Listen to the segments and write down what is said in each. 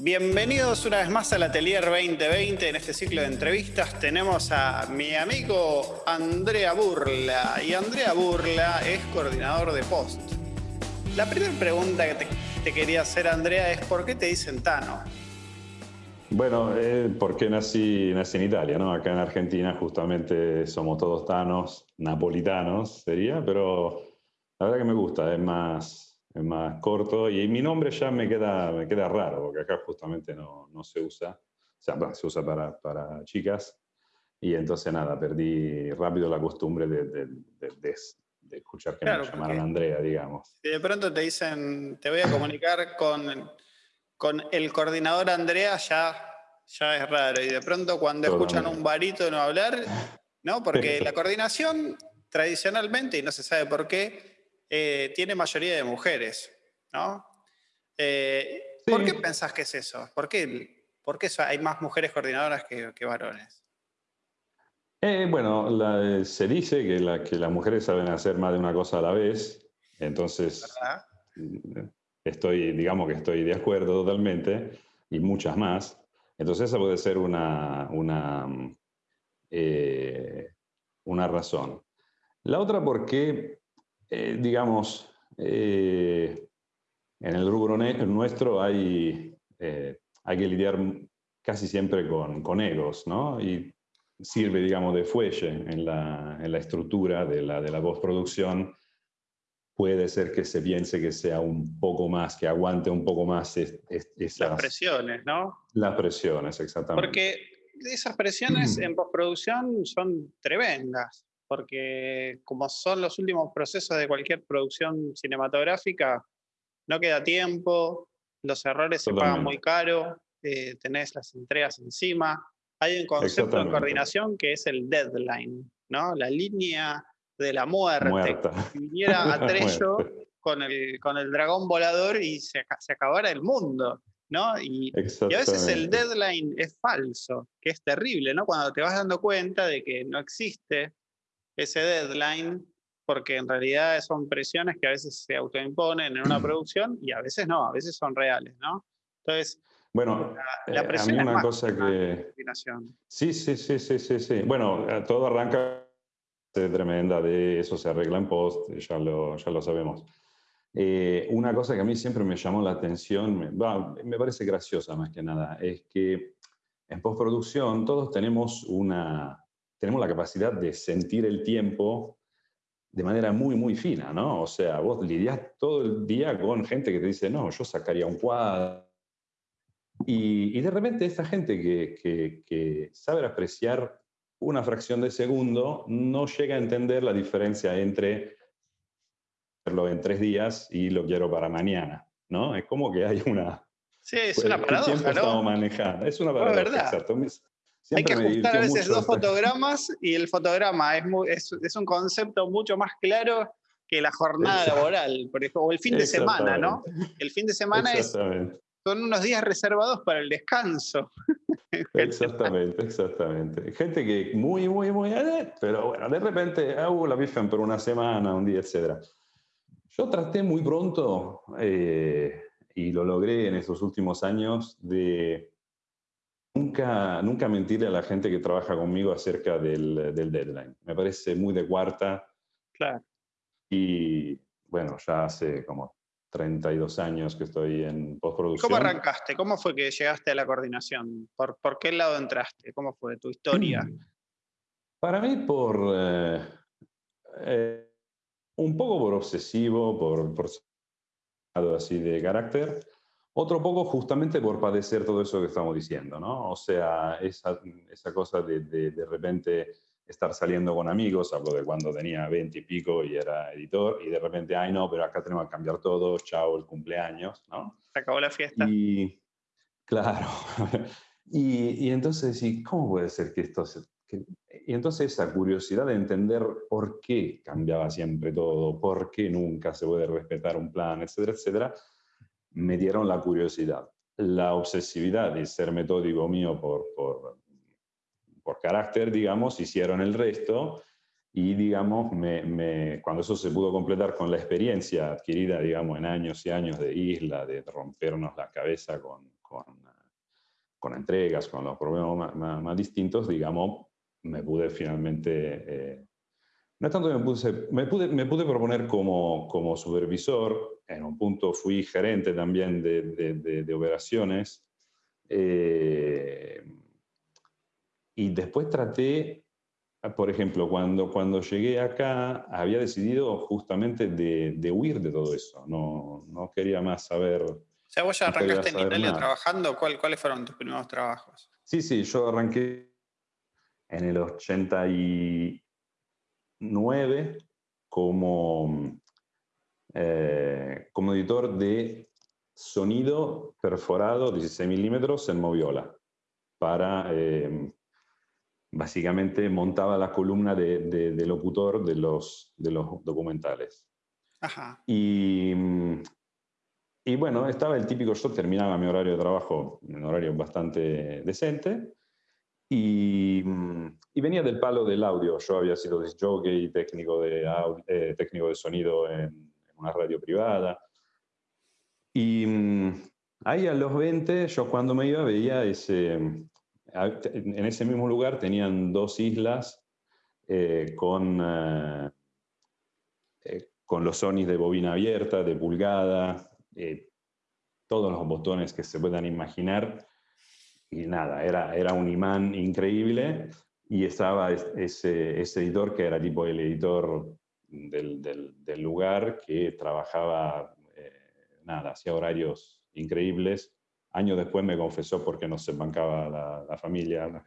Bienvenidos una vez más al Atelier 2020. En este ciclo de entrevistas tenemos a mi amigo Andrea Burla. Y Andrea Burla es coordinador de Post. La primera pregunta que te, quería hacer, Andrea, es ¿por qué te dicen Tano? Bueno, eh, porque nací, nací en Italia, ¿no? Acá en Argentina justamente somos todos tanos, napolitanos sería, pero la verdad que me gusta, es más, es más corto y mi nombre ya me queda, me queda raro, porque acá justamente no, no se usa, o sea, se usa para, para, chicas y entonces nada, perdí rápido la costumbre de, de, de, de escuchar que me llamaran Andrea, digamos. Y de pronto te dicen, te voy a comunicar con, con el coordinador Andrea, ya, ya es raro. Y de pronto cuando escuchan un no hablar, ¿no? Porque la coordinación tradicionalmente, y no se sabe por qué, eh, tiene mayoría de mujeres, ¿no? Eh, ¿Por qué pensás que es eso? ¿Por qué, por qué hay más mujeres coordinadoras que, varones? Eh, bueno, se dice que, las mujeres saben hacer más de una cosa a la vez, entonces estoy, digamos que estoy de acuerdo totalmente, y muchas más. Entonces esa puede ser una, una, una razón. La otra porque eh, digamos, eh, en el rubro nuestro hay, eh, hay que lidiar casi siempre con, con, egos, ¿no? Y sirve, digamos, de fuelle en la, en la estructura de la, de la postproducción. Puede ser que se piense que sea un poco más, que aguante un poco más esas... Las presiones, ¿no? Las presiones, exactamente. Porque esas presiones en postproducción son tremendas porque como son los últimos procesos de cualquier producción cinematográfica, no queda tiempo, los errores se pagan muy caro, eh, tenés las entregas encima. Hay un concepto de coordinación que es el deadline, ¿no? La línea de la muerte. Si viniera Atrello con el, con el dragón volador y se, se acabara el mundo. ¿no? Y, y, a veces el deadline es falso, que es terrible, ¿no? Cuando te vas dando cuenta de que no existe ese deadline, porque en realidad son presiones que a veces se autoimponen en una producción y a veces no, a veces son reales, ¿no? Entonces, bueno, la, eh, presión a mí una cosa que... Sí, sí, sí, sí, sí, sí. Bueno, eh, todo arranca tremenda de eso se arregla en post, ya lo, ya lo sabemos. Eh, una cosa que a mí siempre me llamó la atención, me, me parece graciosa más que nada, es que en postproducción todos tenemos una, tenemos la capacidad de sentir el tiempo de manera muy, muy fina, ¿no? O sea, vos lidias todo el día con gente que te dice, no, yo sacaría un cuadro. Y, de repente esta gente que, que, sabe apreciar una fracción de segundo no llega a entender la diferencia entre hacerlo en tres días y lo quiero para mañana, ¿no? Es como que hay una... Sí, es una paradoja, ¿no? manejando. Es una paradoja, exacto. Hay que ajustar a veces dos fotogramas y el fotograma es, es, un concepto mucho más claro que la jornada laboral, por ejemplo, o el fin de semana, ¿no? El fin de semana es, son unos días reservados para el descanso. Exactamente, exactamente. Gente que muy, muy, muy, pero bueno, de repente, uh, la bifan por una semana, un día, etc. Yo traté muy pronto, eh, y lo logré en estos últimos años, de Nunca, nunca mentirle a la gente que trabaja conmigo acerca del, del deadline. Me parece muy de cuarta. Claro. Y bueno, ya hace como 32 años que estoy en postproducción. ¿Cómo arrancaste? ¿Cómo fue que llegaste a la coordinación? ¿Por, por qué lado entraste? ¿Cómo fue tu historia? Mm. Para mí, por eh, eh, un poco por obsesivo, por, por así de carácter, otro poco justamente por padecer todo eso que estamos diciendo, ¿no? O sea, esa, esa cosa de, de, repente estar saliendo con amigos, hablo de cuando tenía 20 y pico y era editor, y de repente, ay no, pero acá tenemos que cambiar todo, chao, el cumpleaños, ¿no? Se acabó la fiesta. Y, claro. y, y, entonces, ¿y cómo puede ser que esto se, y entonces esa curiosidad de entender por qué cambiaba siempre todo, por qué nunca se puede respetar un plan, etcétera, etcétera, me dieron la curiosidad. La obsesividad y ser metódico mío por, por, por carácter, digamos, hicieron el resto y, digamos, me, cuando eso se pudo completar con la experiencia adquirida, digamos, en años y años de isla, de rompernos la cabeza con, con entregas, con los problemas más, distintos, digamos, me pude finalmente, eh, no es tanto que me, puse, me, pude, me pude proponer como, como supervisor, en un punto fui gerente también de, de, de, operaciones, eh, y después traté, por ejemplo, cuando, cuando llegué acá, había decidido justamente de, huir de todo eso, no, no quería más saber sea, vos ya arrancaste en Italia trabajando, ¿cuáles fueron tus primeros trabajos? Sí, sí, yo arranqué en el 89 como, eh, como editor de sonido perforado 16 milímetros en Moviola. Para, eh, básicamente, montaba la columna de, locutor de los, de los documentales. Ajá. Y y bueno, estaba el típico, yo terminaba mi horario de trabajo en un horario bastante decente y, y, venía del palo del audio. Yo había sido jockey, técnico de, eh, técnico de sonido en, una radio privada. Y mm, ahí a los 20, yo cuando me iba veía ese, en ese mismo lugar tenían dos islas eh, con, eh, con los Sonys de bobina abierta, de pulgada, eh, todos los botones que se puedan imaginar. Y nada, era, era un imán increíble y estaba ese, ese editor que era tipo el editor del, lugar que trabajaba, eh, nada, hacía horarios increíbles. Años después me confesó porque no se bancaba la, la familia.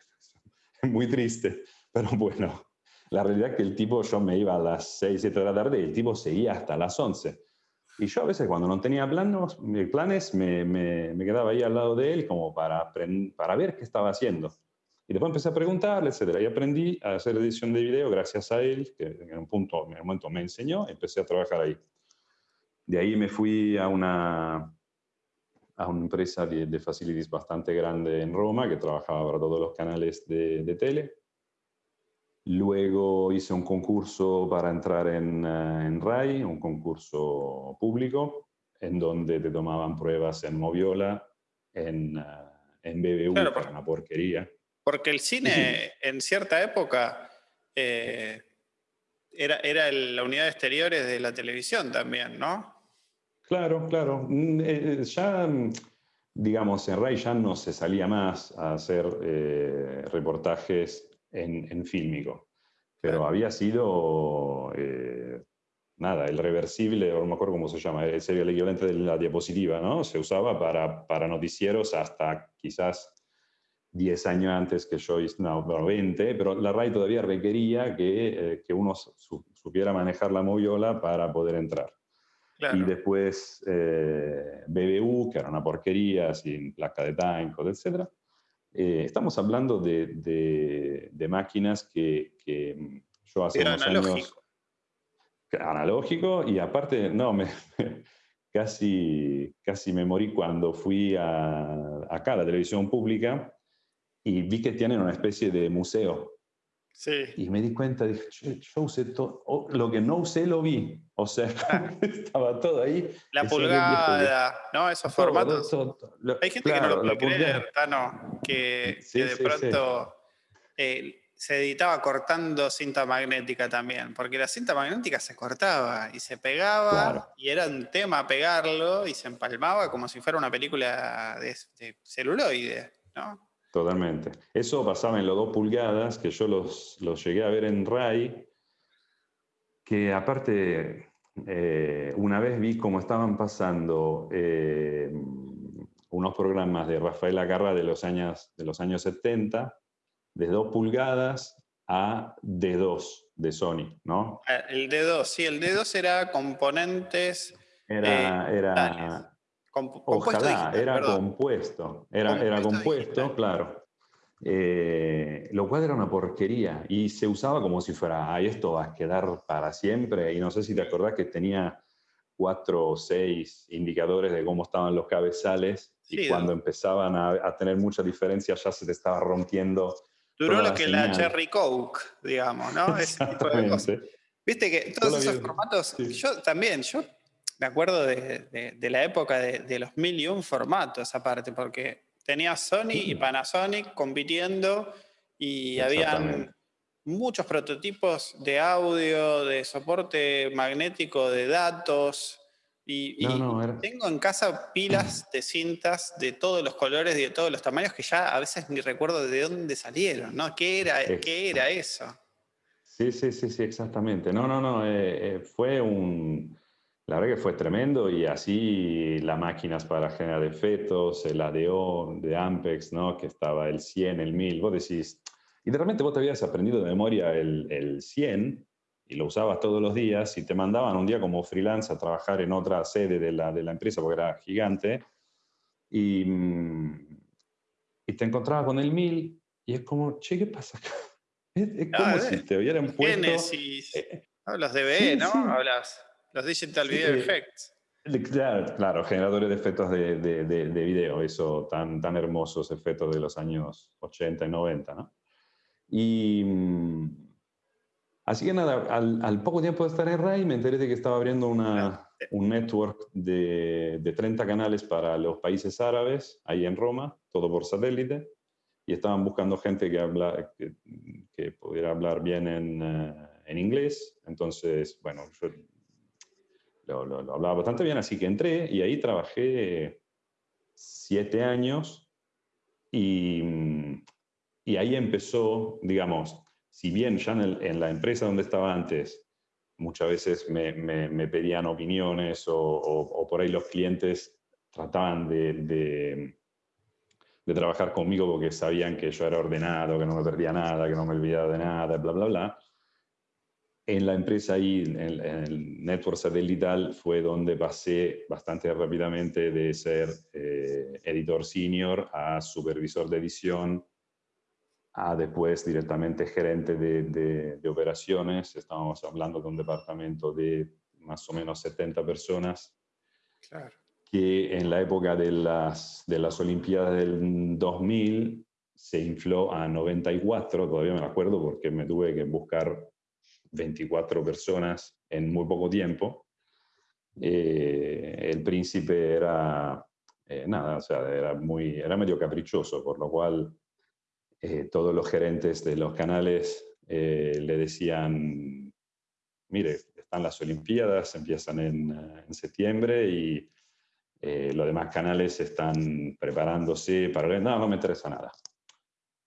Muy triste, pero bueno, la realidad es que el tipo, yo me iba a las 6, 7 de la tarde y el tipo seguía hasta las 11. Y yo a veces cuando no tenía planes me, me, quedaba ahí al lado de él como para, para ver qué estaba haciendo. Y después empecé a preguntarle, etcétera. Y aprendí a hacer edición de video gracias a él, que en un, punto, en un momento me enseñó, empecé a trabajar ahí. De ahí me fui a una, a una empresa de, de facilities bastante grande en Roma, que trabajaba para todos los canales de, de tele. Luego hice un concurso para entrar en, eh, en, RAI, un concurso público, en donde te tomaban pruebas en Moviola, en, eh, en BBU, claro, por, una porquería. Porque el cine en cierta época eh, era, era la unidad de exteriores de la televisión también, ¿no? Claro, claro. Mm, ya, digamos, en RAI ya no se salía más a hacer reportajes en, en fílmico. Pero había sido, eh, nada, el reversible, o no me acuerdo cómo se llama, sería el equivalente de la diapositiva, ¿no? Se usaba para, para noticieros hasta quizás 10 años antes que yo, no, 20, pero la RAI todavía requería que, eh, que uno supiera manejar la moviola para poder entrar. Y después eh, BBU, que era una porquería, sin placa de tanco, etc. Eh, estamos hablando de, de, máquinas que, que, mm, yo hace unos años... Analógico y aparte, no, me, casi, casi me morí cuando fui a, acá a la televisión pública y vi que tienen una especie de museo y me di cuenta, dije, yo, usé todo, lo que no usé lo vi. O sea, ah. estaba todo ahí. La pulgada, ¿no? Esos formatos. Hay gente que no lo puede creer, Tano, que, de pronto eh, se editaba cortando cinta magnética también, porque la cinta magnética se cortaba y se pegaba y era un tema pegarlo y se empalmaba como si fuera una película de, de celuloide, ¿no? Totalmente. Eso pasaba en los dos pulgadas, que yo los, los llegué a ver en RAI, que aparte, eh, una vez vi cómo estaban pasando eh, unos programas de Rafael Agarra de los años, de los años 70, de dos pulgadas a D2 de Sony, ¿no? Ah, el D2, sí, el D2 era componentes... Era, eh, era Ojalá, era compuesto, era compuesto, era compuesto claro. Eh, lo cual era una porquería y se usaba como si fuera, ay, esto va a quedar para siempre. Y no sé si te acordás que tenía cuatro o seis indicadores de cómo estaban los cabezales y cuando empezaban a, tener mucha diferencia ya se te estaba rompiendo. Duró lo que la Cherry Coke, digamos, ¿no? Ese tipo de cosas. Viste que todos esos formatos, yo también, yo me acuerdo de, la época de, los mil y un formatos aparte, porque tenía Sony y Panasonic compitiendo y habían muchos prototipos de audio, de soporte magnético de datos. Y, tengo en casa pilas de cintas de todos los colores y de todos los tamaños que ya a veces ni recuerdo de dónde salieron, ¿no? ¿Qué era, ¿qué era eso? Sí, sí, sí, sí, exactamente. No, no, no, eh, eh, fue un... La verdad que fue tremendo y así las máquinas para generar efectos, el ADO de Ampex, ¿no? Que estaba el 100, el 1000, vos decís, y de repente vos te habías aprendido de memoria el, el 100 y lo usabas todos los días y te mandaban un día como freelance a trabajar en otra sede de la, de la empresa porque era gigante y, mm, y te encontrabas con el 1000 y es como, che, ¿qué pasa acá? Es, como ah, si te hubieran puesto... Genesis, eh, hablas de BE, ¿no? Hablas los Digital Video Effects. Claro, claro, generadores de efectos de, de, de, de, video, eso, tan, tan hermosos efectos de los años 80 y 90, ¿no? Y mm, así que nada, al, poco tiempo de estar en RAI me enteré de que estaba abriendo una, un network de, de, 30 canales para los países árabes, ahí en Roma, todo por satélite, y estaban buscando gente que, habla, que, pudiera hablar bien en, eh, en, inglés. Entonces, bueno, yo lo, lo, lo hablaba bastante bien, así que entré y ahí trabajé siete años y y ahí empezó, digamos, si bien ya en, la empresa donde estaba antes, muchas veces me, me, pedían opiniones o, por ahí los clientes trataban de, de, trabajar conmigo porque sabían que yo era ordenado, que no me perdía nada, que no me olvidaba de nada, bla, bla, bla. En la empresa ahí, en, el network satelital, fue donde pasé bastante rápidamente de ser eh, editor senior a supervisor de edición, a después directamente gerente de, de, operaciones. Estábamos hablando de un departamento de más o menos 70 personas. Que en la época de las, de las Olimpiadas del 2000 se infló a 94, todavía me acuerdo porque me tuve que buscar 24 personas en muy poco tiempo. Eh, el príncipe era, eh, nada, o sea, era, muy, era medio caprichoso, por lo cual eh, todos los gerentes de los canales le decían, mire, están las Olimpiadas, empiezan en, en septiembre y los demás canales están preparándose para... No, no me interesa nada.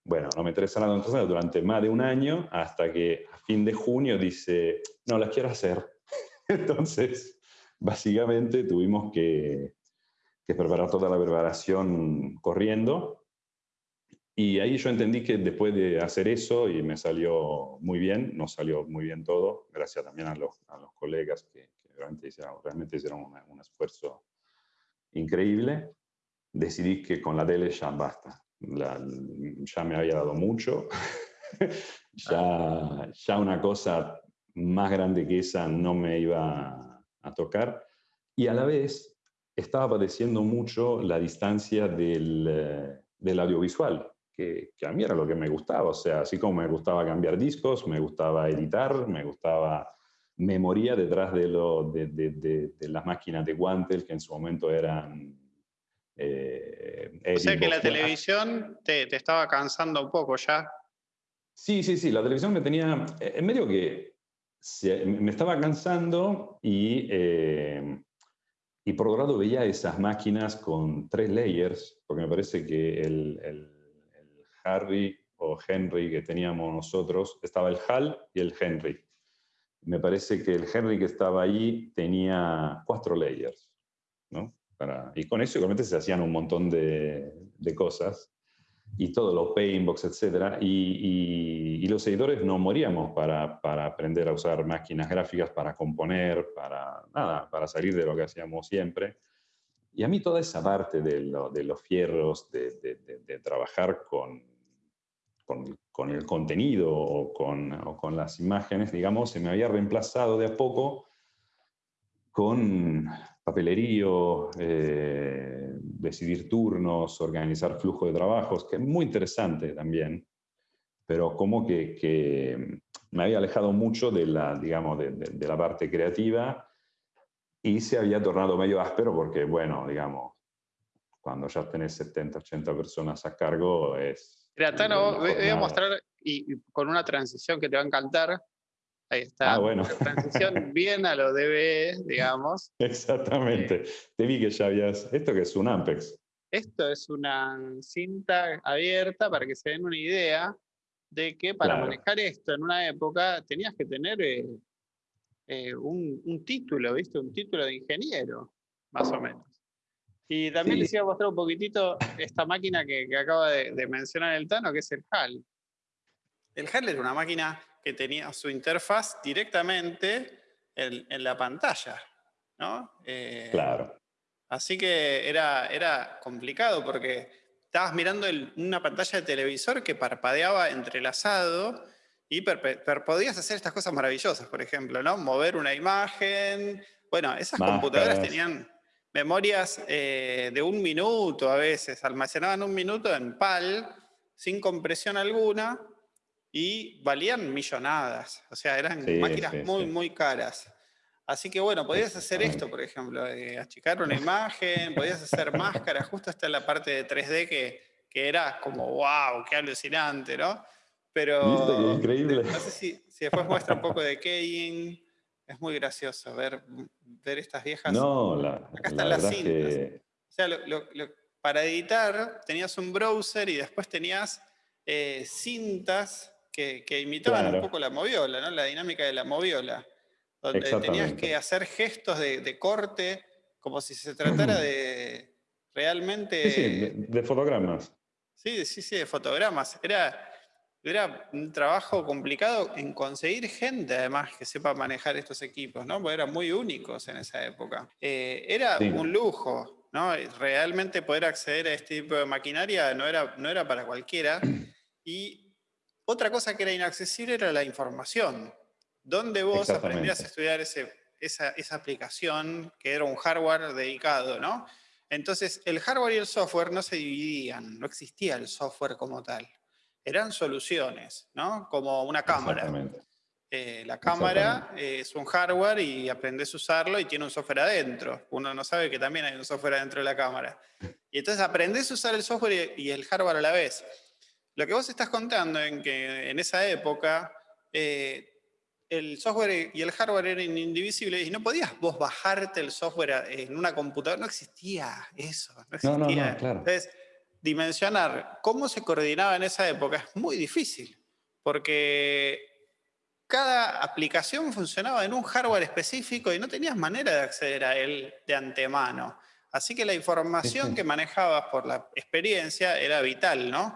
Bueno, no me interesa nada entonces durante más de un año hasta que a fin de junio dice, no, las quiero hacer. entonces, básicamente tuvimos que, que preparar toda la preparación corriendo y ahí yo entendí que después de hacer eso, y me salió muy bien, nos salió muy bien todo, gracias también a los, a los colegas que, realmente hicieron, realmente hicieron un esfuerzo increíble, decidí que con la tele ya basta. Ya me había dado mucho, ya, ya una cosa más grande que esa no me iba a tocar. Y a la vez estaba padeciendo mucho la distancia del, del audiovisual que, a mí era lo que me gustaba. O sea, así como me gustaba cambiar discos, me gustaba editar, me gustaba memoria detrás de, lo, de, de, de, las máquinas de guantes que en su momento eran... Eh, o sea que la televisión te, te, estaba cansando un poco ya. Sí, sí, sí, la televisión me tenía, en medio que me estaba cansando y, eh, y por otro lado veía esas máquinas con tres layers, porque me parece que el, el Harry o Henry que teníamos nosotros, estaba el Hal y el Henry. Me parece que el Henry que estaba ahí tenía cuatro layers, ¿no? Y con eso igualmente se hacían un montón de, de cosas, y todos los paintbox, etc. Y, y, los editores no moríamos para, para, aprender a usar máquinas gráficas, para componer, para nada, para salir de lo que hacíamos siempre. Y a mí toda esa parte de, de los fierros, de, de trabajar con, con, el contenido o con, las imágenes, digamos, se me había reemplazado de a poco con papelerío, eh, decidir turnos, organizar flujo de trabajos, que es muy interesante también, pero como que, me había alejado mucho de la, digamos, de, la parte creativa y se había tornado medio áspero porque, bueno, digamos, cuando ya tenés 70, 80 personas a cargo es... Mira, Tano, voy a mostrar y, con una transición que te va a encantar. Ahí está. Ah, bueno. transición bien a lo DB, digamos. Exactamente. te vi que ya habías... ¿Esto que es un Ampex? Esto es una cinta abierta para que se den una idea de que para manejar esto en una época tenías que tener eh, eh, un, título, ¿viste? Un título de ingeniero, más o menos. Y también les iba a mostrar un poquitito esta máquina que, acaba de, mencionar el Tano, que es el HAL. El HAL era una máquina que tenía su interfaz directamente en, la pantalla, ¿no? Eh, claro. Así que era, era complicado porque estabas mirando una pantalla de televisor que parpadeaba entrelazado y podías hacer estas cosas maravillosas, por ejemplo, ¿no? Mover una imagen. Bueno, esas computadoras tenían memorias eh, de un minuto a veces, almacenaban un minuto en PAL, sin compresión alguna, y valían millonadas. O sea, eran máquinas muy, muy caras. Así que bueno, podías hacer esto, por ejemplo, achicar una imagen, podías hacer máscaras, justo hasta la parte de 3D que, que era como, wow, qué alucinante, ¿no? Pero increíble. no sé si, después muestra un poco de keying. Es muy gracioso ver, ver estas viejas. No, la, Acá están las cintas. O sea, para editar tenías un browser y después tenías eh, cintas que, imitaban un poco la moviola, ¿no? la dinámica de la moviola. Donde tenías que hacer gestos de, corte como si se tratara de realmente. Sí, sí, de, de fotogramas. Sí, sí, sí, de fotogramas. Era era un trabajo complicado en conseguir gente, además, que sepa manejar estos equipos, ¿no? Porque eran muy únicos en esa época. Eh, era un lujo, ¿no? Realmente poder acceder a este tipo de maquinaria no era, no era para cualquiera. Y otra cosa que era inaccesible era la información. ¿Dónde vos aprendías a estudiar ese, esa, esa aplicación que era un hardware dedicado, ¿no? Entonces, el hardware y el software no se dividían, no existía el software como tal eran soluciones, ¿no? Como una cámara. Eh, la cámara es un hardware y aprendes a usarlo y tiene un software adentro. Uno no sabe que también hay un software adentro de la cámara. Y entonces aprendes a usar el software y el hardware a la vez. Lo que vos estás contando en que en esa época eh, el software y el hardware eran indivisibles y no podías vos bajarte el software en una computadora. No existía eso. No existía. No, no, claro. Entonces, dimensionar cómo se coordinaba en esa época es muy difícil, porque cada aplicación funcionaba en un hardware específico y no tenías manera de acceder a él de antemano. Así que la información que manejabas por la experiencia era vital, ¿no?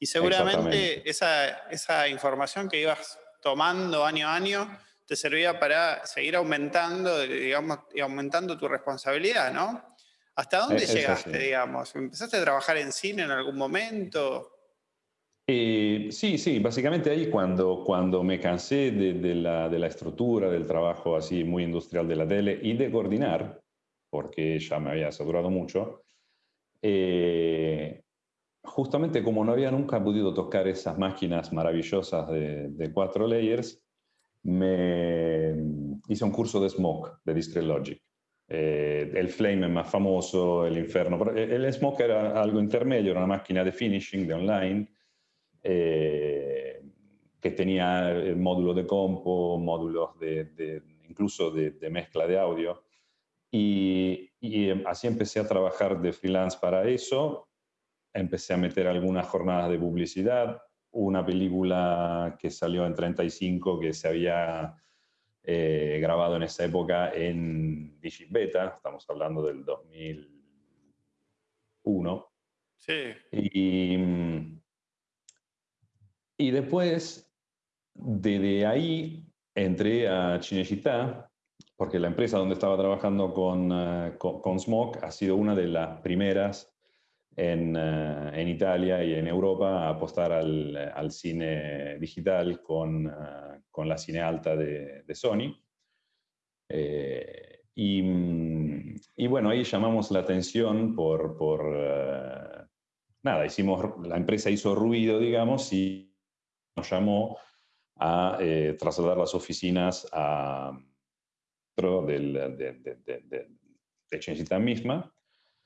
Y seguramente esa, esa información que ibas tomando año a año te servía para seguir aumentando, digamos, y aumentando tu responsabilidad, ¿no? ¿Hasta dónde llegaste, digamos? ¿Empezaste a trabajar en cine en algún momento? Eh, sí, sí, básicamente ahí cuando, cuando me cansé de, la, de, la, estructura del trabajo así muy industrial de la tele y de coordinar, porque ya me había saturado mucho, eh, justamente como no había nunca podido tocar esas máquinas maravillosas de, de cuatro layers, me hice un curso de Smoke, de Discrete Logic. Eh, el Flame es más famoso, el Inferno. El Smoke era algo intermedio, era una máquina de finishing, de online, eh, que tenía el módulo de compo, módulos de, incluso de, mezcla de audio. Y, y, así empecé a trabajar de freelance para eso. Empecé a meter algunas jornadas de publicidad, una película que salió en 35 que se había eh, grabado en esa época en Digibeta, estamos hablando del 2001. Sí. Y, y después, desde ahí, entré a Cinecittà, porque la empresa donde estaba trabajando con, uh, con, con Smoke ha sido una de las primeras en, uh, en, Italia y en Europa a apostar al, al cine digital con, uh, con la cine alta de, Sony. Eh, y, bueno, ahí llamamos la atención por, por eh, nada, hicimos, la empresa hizo ruido, digamos, y nos llamó a eh, trasladar las oficinas a del, de, de, de, misma.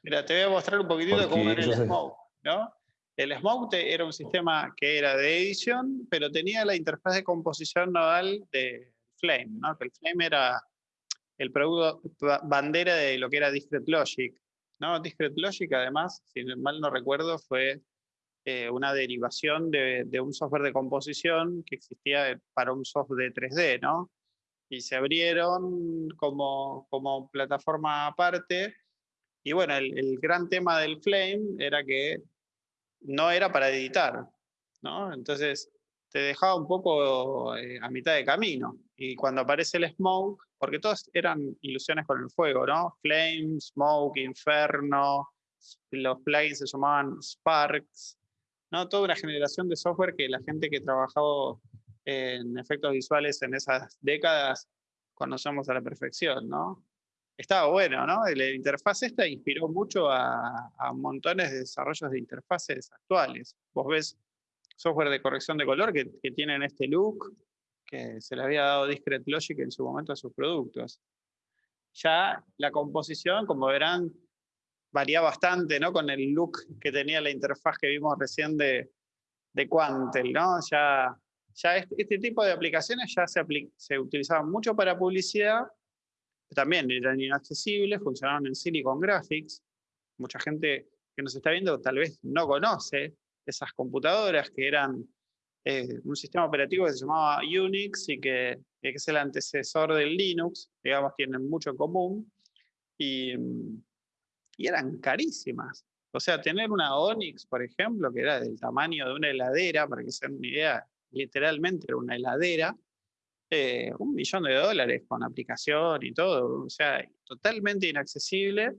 Mira, te voy a mostrar un poquitito cómo era el Smoke, ¿no? El Smoke era un sistema que era de edición, pero tenía la interfaz de composición nodal de Flame, ¿no? Que el Flame era el producto bandera de lo que era Discrete Logic. ¿no? Discrete Logic, además, si mal no recuerdo, fue eh, una derivación de, un software de composición que existía para un software de 3D, ¿no? Y se abrieron como, como plataforma aparte. Y bueno, el, gran tema del Flame era que no era para editar, ¿no? Entonces te dejaba un poco eh, a mitad de camino. Y cuando aparece el Smoke, porque todos eran ilusiones con el fuego, ¿no? Flame, Smoke, Inferno, los plugins se llamaban Sparks, ¿no? Toda una generación de software que la gente que trabajó en efectos visuales en esas décadas conocemos a la perfección, ¿no? Estaba bueno, ¿no? La interfaz esta inspiró mucho a, montones de desarrollos de interfaces actuales. Vos ves software de corrección de color que, que tienen este look, que se le había dado Discrete Logic en su momento a sus productos. Ya la composición, como verán, varía bastante ¿no? con el look que tenía la interfaz que vimos recién de, de Quantel. ¿no? Ya, ya este, tipo de aplicaciones ya se, se utilizaban mucho para publicidad, también eran inaccesibles, funcionaban en Silicon Graphics. Mucha gente que nos está viendo tal vez no conoce esas computadoras que eran eh, un sistema operativo que se llamaba Unix y que, es el antecesor del Linux, digamos, tienen mucho en común, y, y, eran carísimas. O sea, tener una Onyx, por ejemplo, que era del tamaño de una heladera, para que se den una idea, literalmente era una heladera, eh, un millón de dólares con aplicación y todo, o sea, totalmente inaccesible.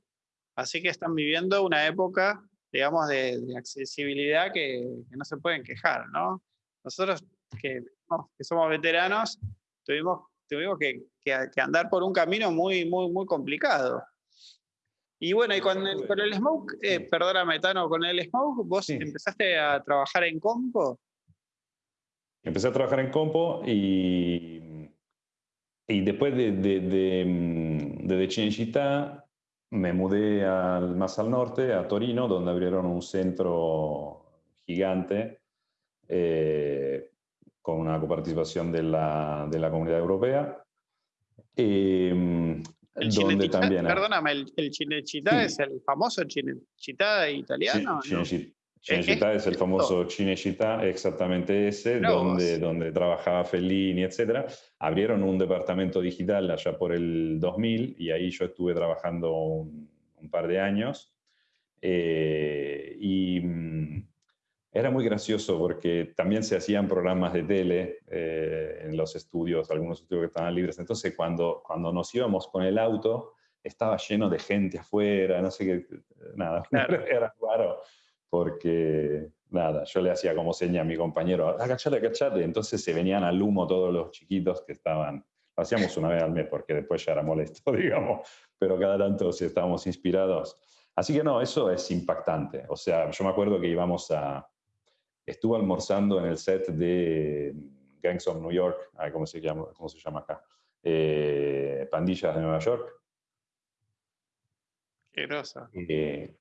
Así que están viviendo una época, digamos, de, accesibilidad que, que, no se pueden quejar, ¿no? Nosotros que, somos veteranos tuvimos, tuvimos que, andar por un camino muy, muy, muy complicado. Y bueno, y con el, con el Smoke, eh, perdóname, Tano, con el Smoke, ¿vos empezaste a trabajar en Compo? Empecé a trabajar en Compo y, y después de, de, de, me mudé al, más al norte, a Torino, donde abrieron un centro gigante eh, con una coparticipación de la, de la Comunidad Europea. Eh, el donde también perdóname, el, el Cinecittà es el famoso Cinecittà italiano. Sí, ¿no? Cinecittà es, el famoso Cinecittà, exactamente ese, donde, donde trabajaba Fellini, etc. Abrieron un departamento digital allá por el 2000 y ahí yo estuve trabajando un, un par de años. Eh, y mm, era muy gracioso porque también se hacían programas de tele eh, en los estudios, algunos estudios que estaban libres. Entonces, cuando, cuando nos íbamos con el auto, estaba lleno de gente afuera, no sé qué, nada, era raro, porque nada, yo le hacía como seña a mi compañero, agachate, agachate, entonces se venían al humo todos los chiquitos que estaban, lo hacíamos una vez al mes porque después ya era molesto, digamos, pero cada tanto si estábamos inspirados. Así que no, eso es impactante, o sea, yo me acuerdo que íbamos a, estuvo almorzando en el set de Gangs of New York, ¿cómo se llama, cómo se llama acá? Eh, Pandillas de Nueva York. Qué rosa. Eh,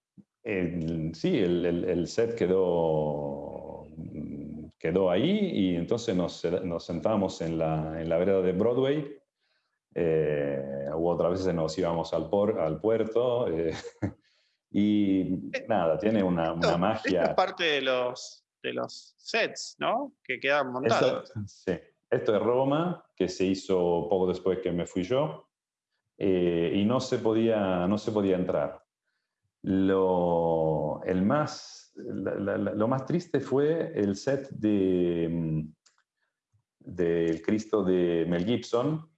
sí, el, set quedó, quedó ahí y entonces nos, nos sentamos en la, en la vereda de Broadway. Eh, u otras veces nos íbamos al, por, al puerto. y nada, tiene una, una magia. es parte de los, de los sets, ¿no? Que quedan montados. Esto, sí. Esto es Roma, que se hizo poco después que me fui yo, eh, y no se, podía, no se podía entrar. Lo, el más, lo más triste fue el set de mm, del Cristo de Mel Gibson,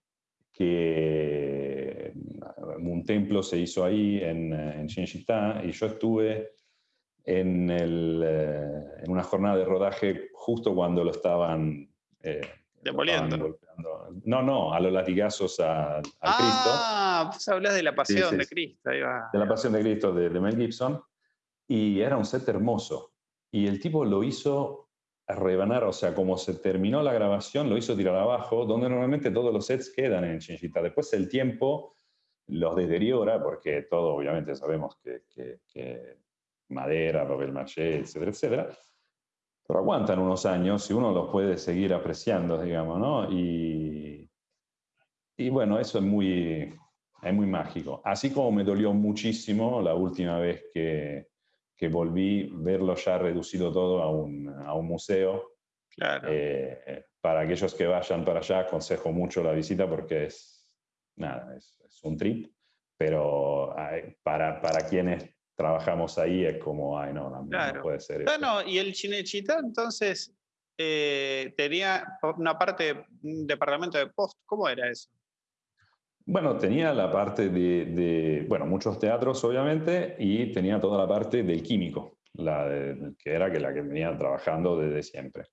que mm, un templo se hizo ahí en, en Cinecittà, y yo estuve en, el, eh, en, una jornada de rodaje justo cuando lo estaban... Eh, Demoliendo. no, no, a los latigazos al Cristo. Ah, pues hablas de la pasión de Cristo. De la pasión de Cristo de, Mel Gibson. Y era un set hermoso. Y el tipo lo hizo rebanar, o sea, como se terminó la grabación, lo hizo tirar abajo, donde normalmente todos los sets quedan en Chinchita. Después el tiempo los deteriora, porque todo obviamente sabemos que, que, madera, papel maché, etcétera, etcétera, pero aguantan unos años y uno los puede seguir apreciando, digamos, ¿no? Y, y bueno, eso es muy, es muy mágico. Así como me dolió muchísimo la última vez que, que volví verlo ya reducido todo a un, a un museo. Claro. Eh, para aquellos que vayan para allá, aconsejo mucho la visita porque es, nada, es, un trip, pero para, para quienes trabajamos ahí es como, ay, no, no, puede ser. Bueno, y el Chinechita entonces eh, tenía una parte, un departamento de post, ¿cómo era eso? Bueno, tenía la parte de, bueno, muchos teatros obviamente, y tenía toda la parte del químico, la que era que la que venía trabajando desde siempre.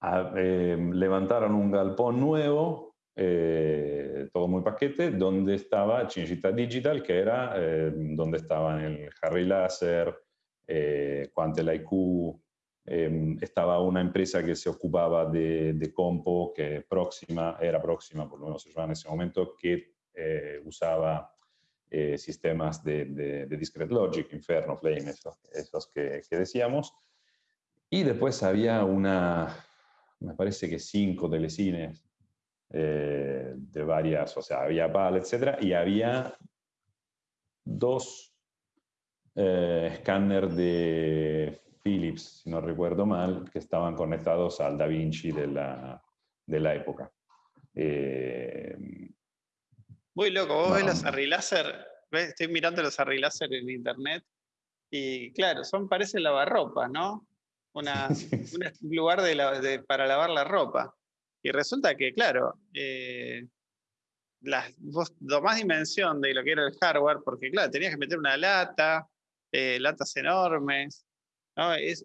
Ah, em, levantaron un galpón nuevo, eh, todo muy paquete, donde estaba Cinecittà Digital, que era em, donde estaban el Harry Laser, eh, Quantel IQ, Em, estaba una empresa que se ocupaba de, de, compo, que próxima, era próxima, por lo menos se llamaba en ese momento, que eh, usaba eh, sistemas de, de, Discrete Logic, Inferno, Flame, esos, que, que, decíamos. Y después había una, me parece que cinco telecines eh, de varias, o sea, había PAL, etc. Y había dos escáneres de Philips, si no recuerdo mal, que estaban conectados al Da Vinci de la, de la época. Eh, Muy loco, vos ves los Arri estoy mirando los Arri en internet y claro, son, parecen lavarropas, ¿no? Una, un lugar de para lavar la ropa. Y resulta que, claro, eh, las, vos tomás dimensión de lo que era el hardware, porque claro, tenías que meter una lata, eh, latas enormes,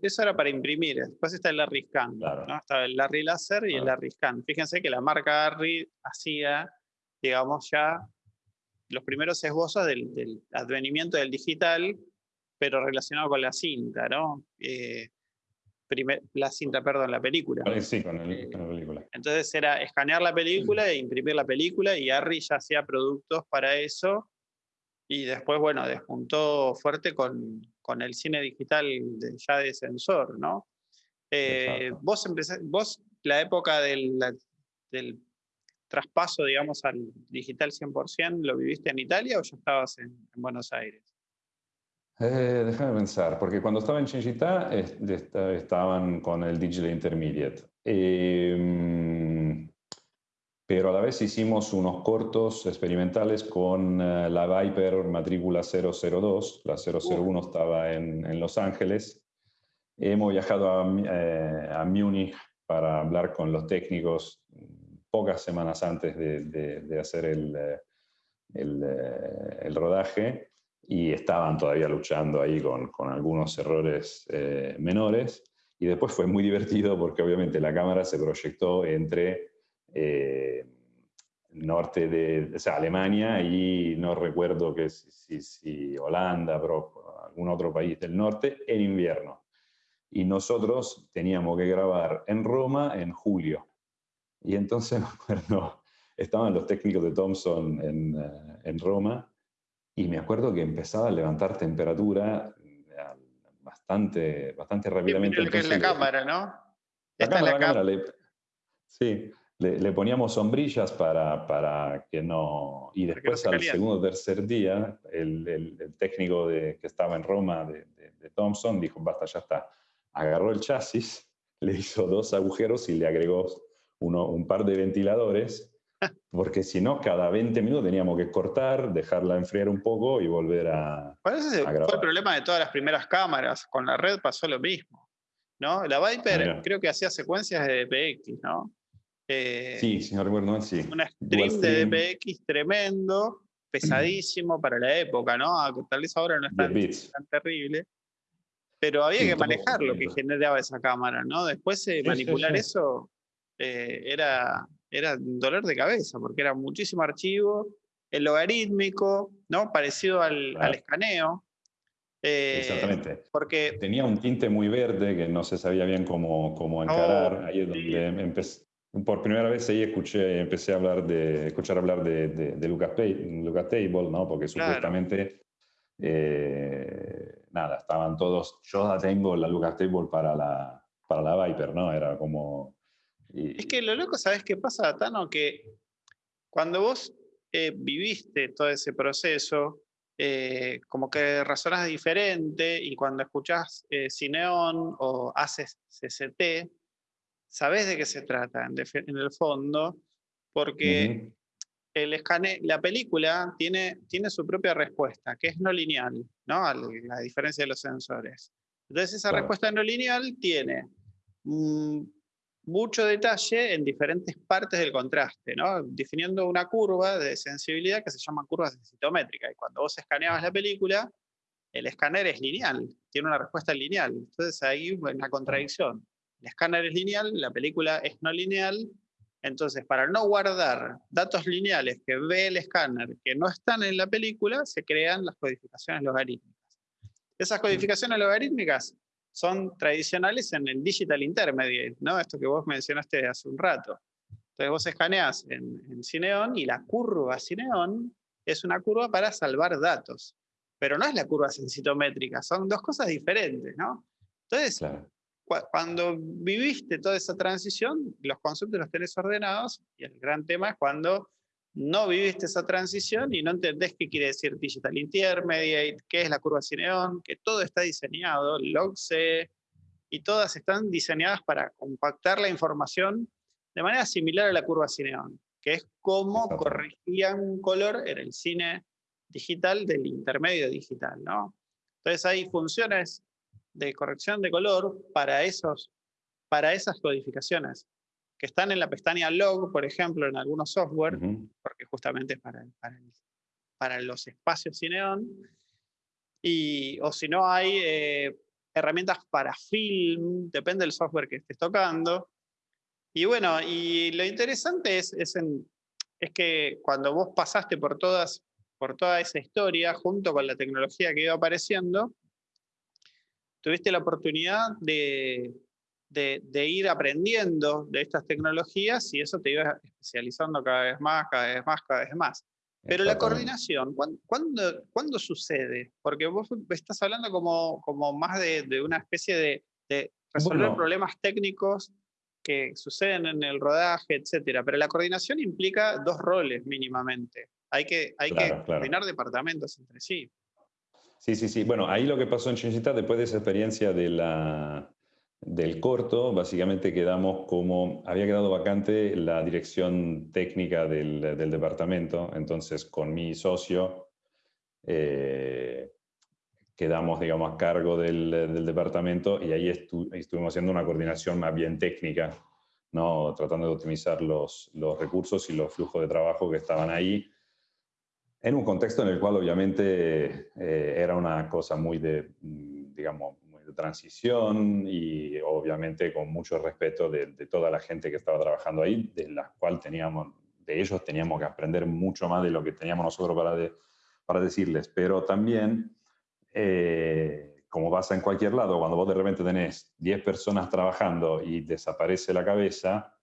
eso era para imprimir. Después está el Larry Scan. ¿no? Estaba el Larry Laser y el Larry Scan. Fíjense que la marca Larry hacía, digamos, ya los primeros esbozos del, advenimiento del digital, pero relacionado con la cinta, ¿no? Eh, la cinta, perdón, la película. Sí, con, la película. Entonces era escanear la película e imprimir la película y Harry ya hacía productos para eso y después, bueno, despuntó fuerte con, con el cine digital ya de sensor, ¿no? Eh, vos, vos la época del, del, traspaso, digamos, al digital 100%, ¿lo viviste en Italia o ya estabas en, Buenos Aires? Eh, déjame pensar, porque cuando estaba en Cinecittà estaban con el Digital Intermediate. Eh, pero a la vez hicimos unos cortos experimentales con eh, la Viper matrícula 002, la 001 estaba en, Los Ángeles. Hemos viajado a, eh, a, Múnich para hablar con los técnicos pocas semanas antes de, hacer el, eh, el, rodaje y estaban todavía luchando ahí con, con algunos errores menores. Y después fue muy divertido porque obviamente la cámara se proyectó entre eh, norte de o sea, Alemania y no recuerdo que si, si, Holanda, pero algún otro país del norte, en invierno. Y nosotros teníamos que grabar en Roma en julio. Y entonces acuerdo, estaban los técnicos de Thomson en, eh, en Roma y me acuerdo que empezaba a levantar temperatura eh, bastante, bastante rápidamente. que es la cámara, ¿no? Esta es la cámara. sí, le, poníamos sombrillas para, para, que no... Y después al segundo o tercer día, el, el, técnico de, que estaba en Roma de, de, Thompson dijo, basta, ya está. Agarró el chasis, le hizo dos agujeros y le agregó uno, un par de ventiladores, porque si no, cada 20 minutos teníamos que cortar, dejarla enfriar un poco y volver a... Bueno, ese fue el problema de todas las primeras cámaras. Con la red pasó lo mismo. ¿no? La Viper creo que hacía secuencias de DPX, ¿no? Eh, sí, señor recuerdo, sí. Un stream de DPX tremendo, pesadísimo para la época, ¿no? Tal vez ahora no es tan, terrible, pero había que manejar lo que generaba esa cámara, ¿no? Después de manipular eso eh, era, era dolor de cabeza, porque era muchísimo archivo, el logarítmico, ¿no? Parecido al, escaneo. Eh, Exactamente. Porque tenía un tinte muy verde que no se sabía bien cómo, cómo encarar. Oh, Ahí es donde empecé por primera vez ahí escuché, empecé a hablar de, escuchar hablar de, de, Lucas, Lucas Table, ¿no? Porque supuestamente, eh, nada, estaban todos, yo ya tengo la Lucas Table para la, para la Viper, ¿no? Era como... es que lo loco, ¿sabes qué pasa, Tano? Que cuando vos eh, viviste todo ese proceso, eh, como que razonas diferente y cuando escuchás Cineon o haces CCT, sabes de qué se trata en, el fondo, porque el escane la película tiene, tiene su propia respuesta, que es no lineal, ¿no? A la diferencia de los sensores. Entonces esa respuesta no lineal tiene mm, mucho detalle en diferentes partes del contraste, ¿no? definiendo una curva de sensibilidad que se llama curva sensitométrica. Y cuando vos escaneabas la película, el escáner es lineal, tiene una respuesta lineal. Entonces ahí hay una contradicción el escáner es lineal, la película es no lineal, entonces para no guardar datos lineales que ve el escáner que no están en la película, se crean las codificaciones logarítmicas. Esas codificaciones logarítmicas son tradicionales en el Digital Intermediate, ¿no? esto que vos mencionaste hace un rato. Entonces vos escaneás en, en Cineon y la curva Cineon es una curva para salvar datos, pero no es la curva sensitométrica, son dos cosas diferentes. ¿no? Entonces, cuando viviste toda esa transición, los conceptos los tenés ordenados y el gran tema es cuando no viviste esa transición y no entendés qué quiere decir Digital Intermediate, qué es la curva Cineon, que todo está diseñado, LogC, y todas están diseñadas para compactar la información de manera similar a la curva Cineon, que es cómo corregían un color en el cine digital del intermedio digital, ¿no? Entonces hay funciones de corrección de color para, esos, para esas codificaciones que están en la pestaña log, por ejemplo, en algunos software, porque justamente es para, para, los espacios Cineon, y, o si no hay eh, herramientas para film, depende del software que estés tocando. Y bueno, y lo interesante es, es, es que cuando vos pasaste por, todas, por toda esa historia, junto con la tecnología que iba apareciendo, tuviste la oportunidad de, de, ir aprendiendo de estas tecnologías y eso te iba especializando cada vez más, cada vez más, cada vez más. Pero la coordinación, ¿cuándo, ¿cuándo, sucede? Porque vos estás hablando como, como más de, de una especie de, de resolver problemas técnicos que suceden en el rodaje, etcétera. Pero la coordinación implica dos roles mínimamente. Hay que, hay que coordinar departamentos entre sí. Sí, sí, sí. Bueno, ahí lo que pasó en Cinecittà, después de esa experiencia de la, del corto, básicamente quedamos como, había quedado vacante la dirección técnica del, del departamento, entonces con mi socio eh, quedamos, digamos, a cargo del, del departamento y ahí estuvimos haciendo una coordinación más bien técnica, ¿no? tratando de optimizar los, los recursos y los flujos de trabajo que estaban ahí en un contexto en el cual obviamente eh, era una cosa muy de, mm, digamos, transición y obviamente con mucho respeto de, toda la gente que estaba trabajando ahí, de la cual teníamos, de ellos teníamos que aprender mucho más de lo que teníamos nosotros para, para decirles, pero también, eh, como pasa en cualquier lado, cuando vos de repente tenés 10 personas trabajando y desaparece la cabeza,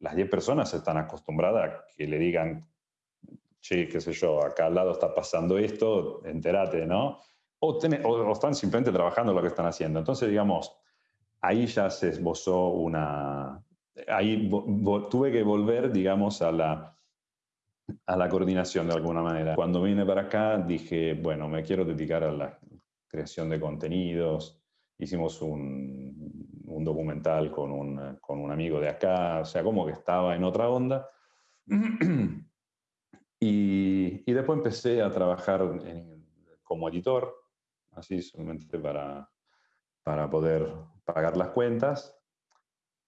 las 10 personas están acostumbradas a que le digan che, qué sé yo, acá al lado está pasando esto, entérate, ¿no? O, están simplemente trabajando lo que están haciendo. Entonces, digamos, ahí ya se esbozó una... Ahí tuve que volver, digamos, a la, a la coordinación de alguna manera. Cuando vine para acá dije, bueno, me quiero dedicar a la creación de contenidos. Hicimos un, un documental con un, con un amigo de acá, o sea, como que estaba en otra onda. Y, después empecé a trabajar como editor, así solamente para, para poder pagar las cuentas.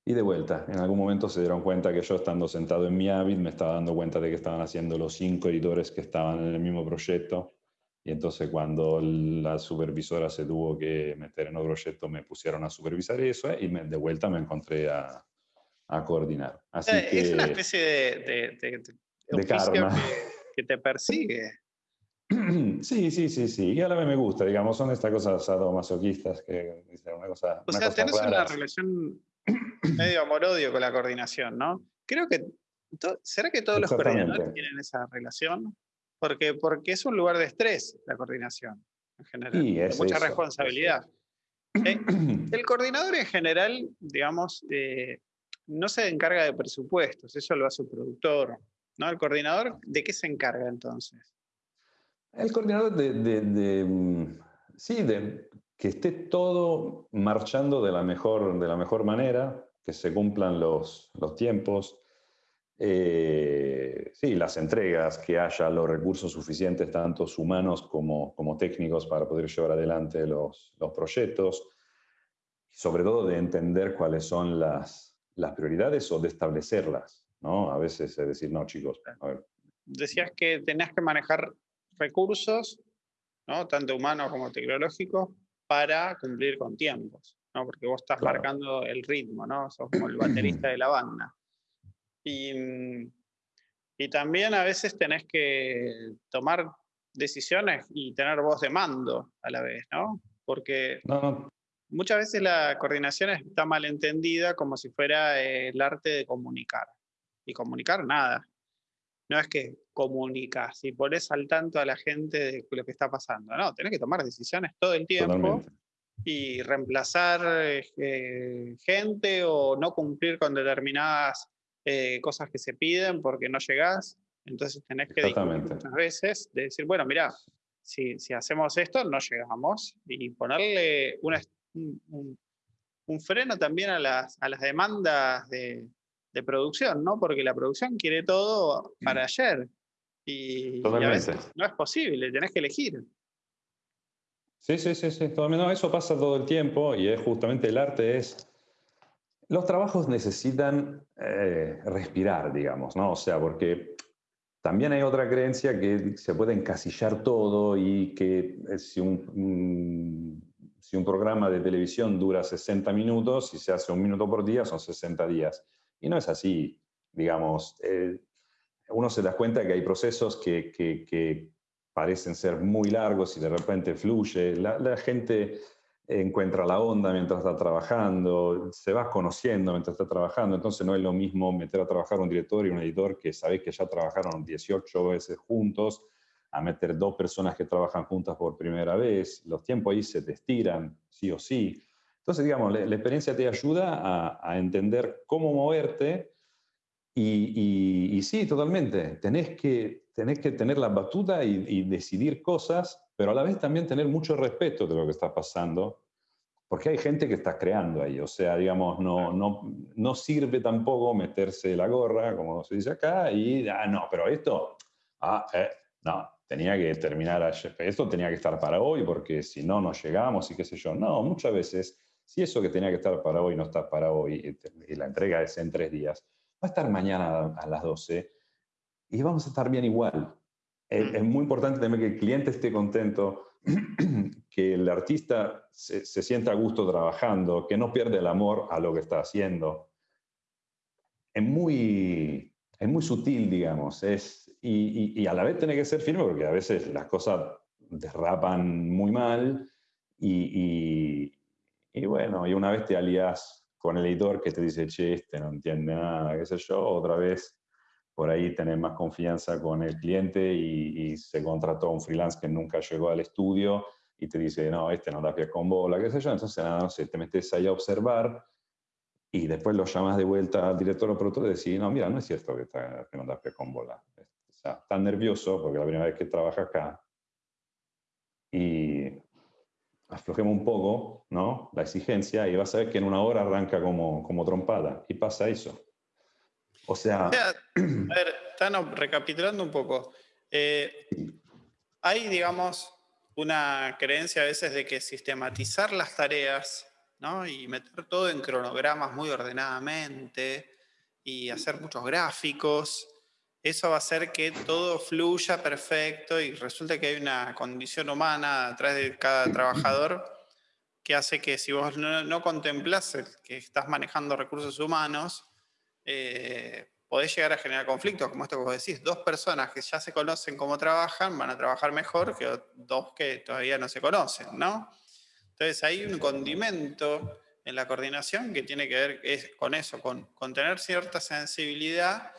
Y de vuelta, en algún momento se dieron cuenta que yo estando sentado en mi Avid me estaba dando cuenta de que estaban haciendo los cinco editores que estaban en el mismo proyecto. Y entonces cuando la supervisora se tuvo que meter en otro proyecto, me pusieron a supervisar eso y me, de vuelta me encontré a, a coordinar. Así eh, es una especie de, de, de karma. Que, te persigue. Sí, sí, sí, sí. Y a la vez me gusta, digamos, son estas cosas sadomasoquistas que una cosa. O sea, tenés una relación medio amor-odio con la coordinación, ¿no? creo que, ¿será que todos los coordinadores tienen esa relación? Porque, porque es un lugar de estrés la coordinación, en general, y mucha responsabilidad. Eh, el coordinador en general, digamos, eh, no se encarga de presupuestos, eso lo hace el productor. ¿no? ¿El coordinador de qué se encarga entonces? El coordinador de, mm, sí, de que esté todo marchando de la mejor, de la mejor manera, que se cumplan los, los tiempos, eh, sí, las entregas, que haya los recursos suficientes, tanto humanos como, como técnicos, para poder llevar adelante los, los proyectos, y sobre todo de entender cuáles son las, las prioridades o de establecerlas, ¿no? A veces es decir, no, chicos, a ver. Decías que tenías que manejar recursos, ¿no? tanto humanos como tecnológicos, para cumplir con tiempos, ¿no? porque vos estás marcando el ritmo, ¿no? sos como el baterista de la banda. Y, y también a veces tenés que tomar decisiones y tener voz de mando a la vez, ¿no? Porque muchas veces la coordinación está mal entendida como si fuera el arte de comunicar. Y comunicar nada. No es que comunicas y pones al tanto a la gente de lo que está pasando. No, tenés que tomar decisiones todo el tiempo y reemplazar eh, gente o no cumplir con determinadas eh, cosas que se piden porque no llegás. Entonces tenés que muchas veces de decir, bueno, mira, si, si, hacemos esto, no llegamos. Y ponerle un, un, freno también a las, a las demandas de, de, producción, ¿no? Porque la producción quiere todo para ayer. Y, a veces no es posible, tenés que elegir. Sí, sí, sí, sí. No, eso pasa todo el tiempo y es justamente el arte es... Los trabajos necesitan eh, respirar, digamos, ¿no? O sea, porque también hay otra creencia que se puede encasillar todo y que eh, si un, si un programa de televisión dura 60 minutos y se hace un minuto por día, son 60 días. Y no es así, digamos. Eh, uno se da cuenta que hay procesos que, parecen ser muy largos y de repente fluye. La, gente encuentra la onda mientras está trabajando, se va conociendo mientras está trabajando, entonces no es lo mismo meter a trabajar un director y un editor que sabe que ya trabajaron 18 veces juntos, a meter dos personas que trabajan juntas por primera vez, los tiempos ahí se te estiran, sí o sí. Entonces, digamos, la, experiencia te ayuda a, a entender cómo moverte y, sí, totalmente. Tenés que, tenés que tener la batuta y, decidir cosas, pero a la vez también tener mucho respeto de lo que está pasando, porque hay gente que está creando ahí. O sea, digamos, no, no, no sirve tampoco meterse la gorra, como se dice acá, y, ah, no, pero esto, ah, eh, no, tenía que terminar esto tenía que estar para hoy, porque si no, no llegamos y qué sé yo. No, muchas veces, si eso que tenía que estar para hoy no está para hoy y la entrega es en tres días, va a estar mañana a las 12 y vamos a estar bien igual. Es, muy importante también que el cliente esté contento, que el artista se, sienta a gusto trabajando, que no pierda el amor a lo que está haciendo. Es muy, es muy sutil, digamos, es, y, a la vez tiene que ser firme porque a veces las cosas derrapan muy mal y, y bueno, y una vez te alías con el editor que te dice, che, este no entiende nada, qué sé yo, otra vez por ahí tener más confianza con el cliente y, se contrató un freelance que nunca llegó al estudio y te dice, no, este no da pie con bola, qué sé yo, entonces nada, no sé, te metes ahí a observar y después lo llamas de vuelta al director o productor y decís, no, mira, no es cierto que, está, que no da pie con bola. O sea, tan nervioso porque la primera vez que trabaja acá y aflojemos un poco ¿no? la exigencia y vas a ver que en una hora arranca como, como trompada. Y pasa eso. O sea... a ver, están recapitulando un poco. Eh, hay, digamos, una creencia a veces de que sistematizar las tareas ¿no? y meter todo en cronogramas muy ordenadamente y hacer muchos gráficos eso va a hacer que todo fluya perfecto y resulta que hay una condición humana atrás de cada trabajador que hace que si vos no, contemplas que estás manejando recursos humanos, eh, podés llegar a generar conflictos, como esto que vos decís. Dos personas que ya se conocen cómo trabajan van a trabajar mejor que dos que todavía no se conocen, ¿no? Entonces hay un condimento en la coordinación que tiene que ver con eso, con, con tener cierta sensibilidad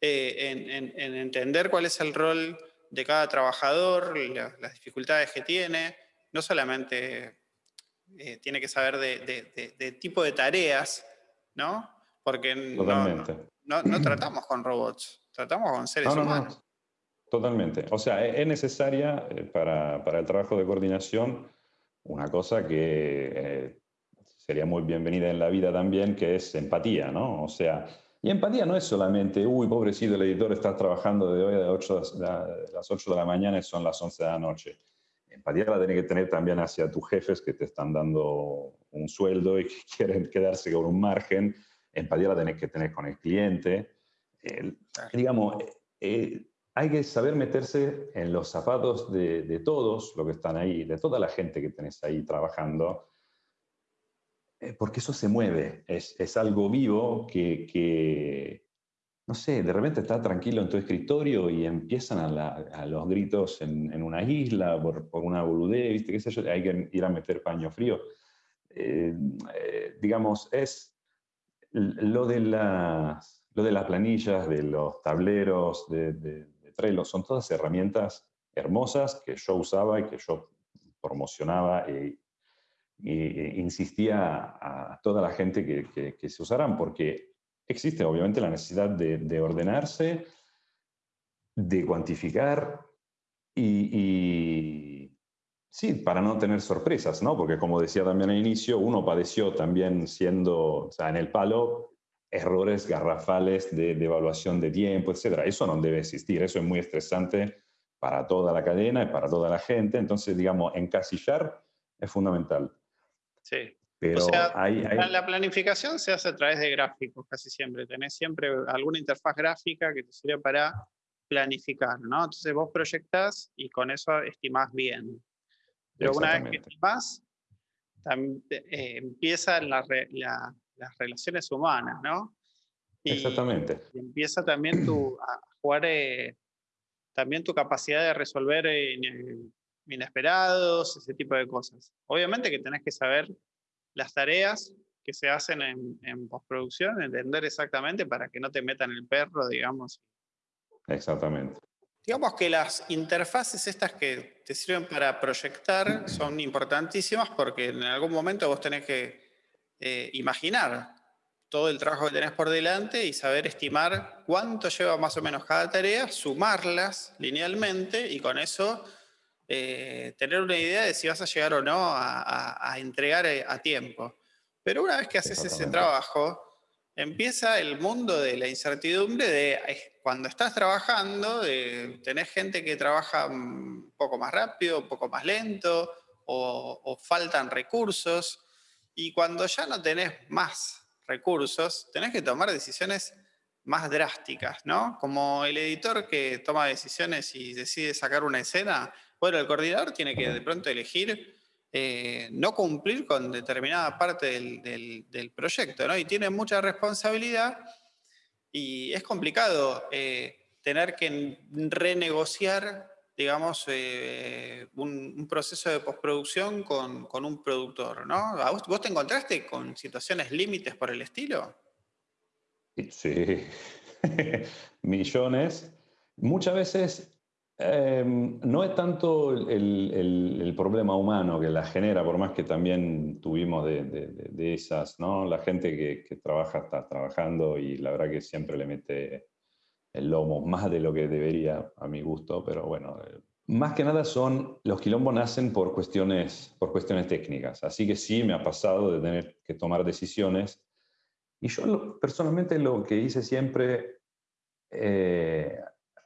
eh, en, entender cuál es el rol de cada trabajador, las dificultades que tiene, no solamente eh, tiene que saber de, tipo de tareas, ¿no? Porque no, no, tratamos con robots, tratamos con seres humanos. Totalmente. O sea, es necesaria eh, para, para, el trabajo de coordinación una cosa que eh, sería muy bienvenida en la vida también, que es empatía, ¿no? O sea, y empatía no es solamente, uy, pobrecito, el editor está trabajando de hoy a 8, las 8 de la mañana y son las 11 de la noche. Empatía la tienes que tener también hacia tus jefes que te están dando un sueldo y que quieren quedarse con un margen. Empatía la tenés que tener con el cliente. digamos, eh, hay que saber meterse en los zapatos de, todos los que están ahí, de toda la gente que tenés ahí trabajando, eh, porque eso se mueve, es, algo vivo que, no sé, de repente estás tranquilo en tu escritorio y empiezan a, los gritos en, una isla por, una boludez, ¿viste? ¿Qué sé yo? Hay que ir a meter paño frío. Eh, eh, digamos, es lo de, las, lo de las planillas, de los tableros, de Trello, son todas herramientas hermosas que yo usaba y que yo promocionaba insistía a toda la gente que, se usaran, porque existe obviamente la necesidad de, ordenarse, de cuantificar y, sí, para no tener sorpresas, ¿no? Porque como decía también al inicio, uno padeció también siendo, o sea, en el palo, errores garrafales de, evaluación de tiempo, etc. Eso no debe existir, eso es muy estresante para toda la cadena y para toda la gente, entonces, digamos, encasillar es fundamental. Sí. Pero o sea, la planificación se hace a través de gráficos casi siempre. Tenés siempre alguna interfaz gráfica que te sirve para planificar, ¿no? Entonces vos proyectás y con eso estimás bien. Pero una vez que estimás, eh, empieza la, la, las relaciones humanas, ¿no? Exactamente. Y empieza también tu, a jugar eh, también tu capacidad de resolver eh, inesperados, ese tipo de cosas. Obviamente que tenés que saber las tareas que se hacen en, en, postproducción, entender exactamente para que no te metan el perro, digamos. Exactamente. Digamos que las interfaces estas que te sirven para proyectar son importantísimas porque en algún momento vos tenés que eh, imaginar todo el trabajo que tenés por delante y saber estimar cuánto lleva más o menos cada tarea, sumarlas linealmente y con eso eh, tener una idea de si vas a llegar o no a, entregar eh, a tiempo. Pero una vez que haces ese trabajo, empieza el mundo de la incertidumbre de cuando estás trabajando, de, tenés gente que trabaja un poco más rápido, un poco más lento, o, o faltan recursos. Y cuando ya no tenés más recursos, tenés que tomar decisiones más drásticas, ¿no? Como el editor que toma decisiones y decide sacar una escena, bueno, el coordinador tiene que de pronto elegir eh, no cumplir con determinada parte del, proyecto, ¿no? Y tiene mucha responsabilidad y es complicado eh, tener que renegociar digamos, eh, un, proceso de postproducción con, con, un productor, ¿no? Vos, te encontraste con situaciones límites por el estilo? Sí, millones. Muchas veces em, no es tanto el, problema humano que la genera, por más que también tuvimos de, esas, ¿no? La gente que, que, trabaja está trabajando y la verdad que siempre le mete el lomo, más de lo que debería a mi gusto, pero bueno, eh, más que nada son, los quilombos nacen por cuestiones, por cuestiones técnicas, así que sí me ha pasado de tener que tomar decisiones. Y yo personalmente lo que hice siempre, eh,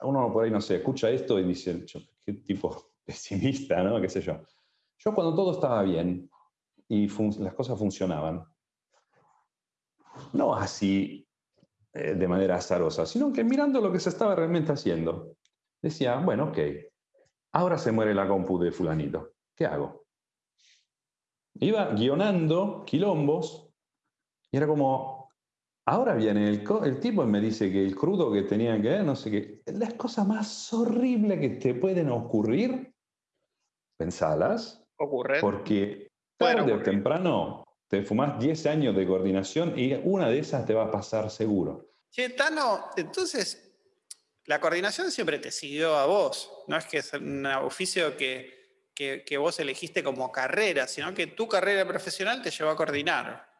uno por ahí, no sé, escucha esto y dice, qué tipo pesimista, ¿no? ¿Qué sé yo? Yo cuando todo estaba bien y las cosas funcionaban, no así eh, de manera azarosa, sino que mirando lo que se estaba realmente haciendo, decía, bueno, ok, ahora se muere la compu de fulanito, ¿qué hago? Iba guionando quilombos y era como, ahora viene el, el tipo y me dice que el crudo que tenía que ver, no sé qué, las cosas más horribles que te pueden ocurrir, pensalas, ocurren, porque tarde o temprano te fumás 10 años de coordinación y una de esas te va a pasar seguro. Che, Tano, entonces, la coordinación siempre te siguió a vos, no es que es un oficio que, que, vos elegiste como carrera, sino que tu carrera profesional te llevó a coordinar.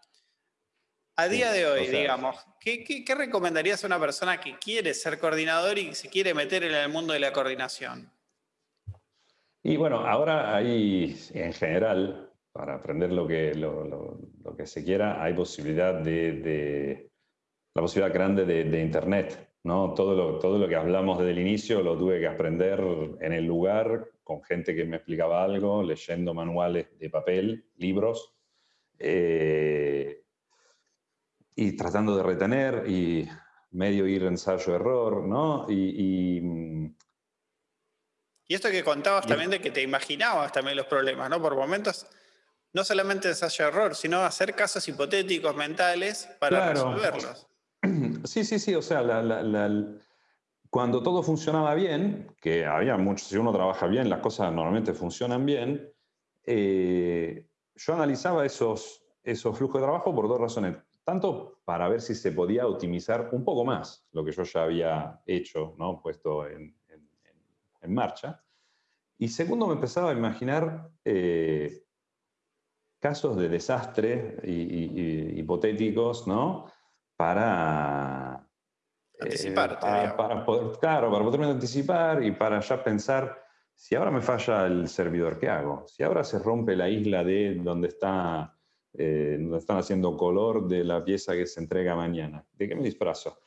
A día de hoy, digamos, ¿qué, ¿qué, recomendarías a una persona que quiere ser coordinador y se quiere meter en el mundo de la coordinación? Y bueno, ahora hay, en general, para aprender lo que, lo, que se quiera, hay posibilidad de, la posibilidad grande de, Internet. ¿no? Todo, lo, todo lo que hablamos desde el inicio lo tuve que aprender en el lugar, con gente que me explicaba algo, leyendo manuales de papel, libros, eh, y tratando de retener y medio ir ensayo-error, ¿no? Y, y, y, esto que contabas también de que te imaginabas también los problemas, ¿no? Por momentos no solamente ensayo-error, sino hacer casos hipotéticos mentales para resolverlos. Sí, sí, sí, o sea, cuando todo funcionaba bien, que había mucho, si uno trabaja bien, las cosas normalmente funcionan bien, eh, yo analizaba esos, esos flujos de trabajo por dos razones. Tanto para ver si se podía optimizar un poco más lo que yo ya había hecho, ¿no? puesto en, marcha. Y segundo, me empezaba a imaginar eh, casos de desastre y, hipotéticos, ¿no? Para... Eh, anticipar. para, poder, claro, para poderme anticipar y para ya pensar, si ahora me falla el servidor, ¿qué hago? Si ahora se rompe la isla de donde, está, eh, donde están haciendo color de la pieza que se entrega mañana, ¿de qué me disfrazo?